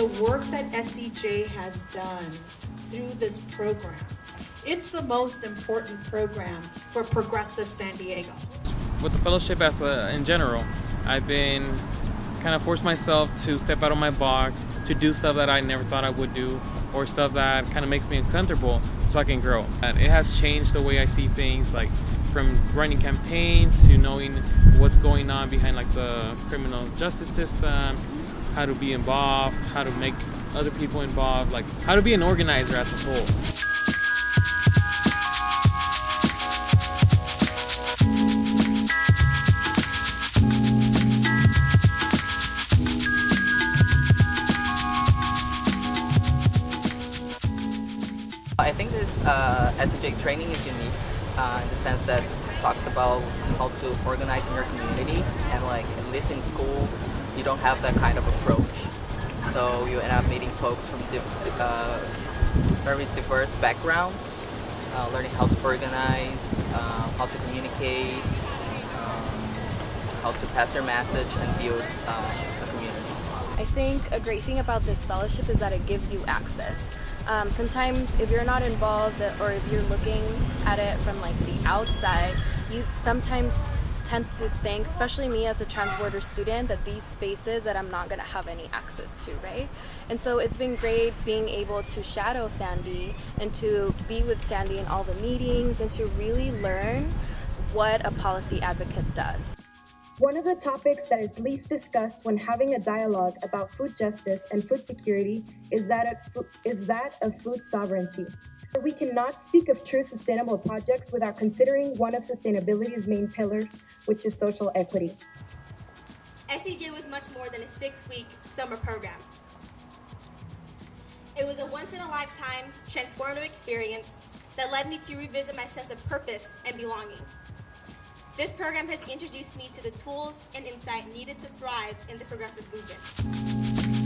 SCJ has done through this program, it's the most important program for progressive San Diego. With the fellowship as a, in general, I've been kind of forced myself to step out of my box, to do stuff that I never thought I would do, or stuff that kind of makes me uncomfortable so I can grow. And it has changed the way I see things, like from running campaigns to knowing what's going on behind like the criminal justice system, how to be involved, how to make other people involved, like how to be an organizer as a whole. I think this uh, training is unique uh, in the sense that it talks about how to organize in your community and like at least in school you don't have that kind of approach so you end up meeting folks from uh, very diverse backgrounds uh, learning how to organize, uh, how to communicate, um, how to pass your message and build uh, a community. I think a great thing about this fellowship is that it gives you access. Um, sometimes if you're not involved or if you're looking at it from like the outside, you sometimes tend to think, especially me as a transborder student, that these spaces that I'm not going to have any access to, right? And so it's been great being able to shadow Sandy and to be with Sandy in all the meetings and to really learn what a policy advocate does. One of the topics that is least discussed when having a dialogue about food justice and food security is that of, is that of food sovereignty. We cannot speak of true sustainable projects without considering one of sustainability's main pillars, which is social equity. SCJ was much more than a six-week summer program. It was a once-in-a-lifetime, transformative experience that led me to revisit my sense of purpose and belonging. This program has introduced me to the tools and insight needed to thrive in the progressive movement.